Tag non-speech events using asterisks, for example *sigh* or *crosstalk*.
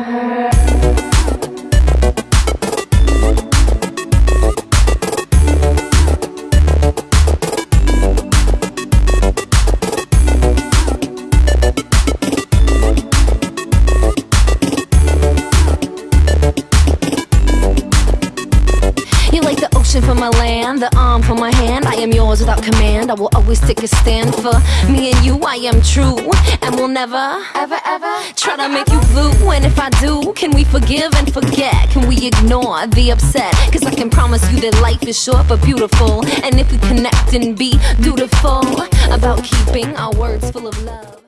Amen. *laughs* my land, the arm for my hand, I am yours without command. I will always take a stand for me and you. I am true, and will never, ever, ever try to make you blue. And if I do, can we forgive and forget? Can we ignore the upset? Cause I can promise you that life is short but beautiful. And if we connect and be dutiful about keeping our words full of love.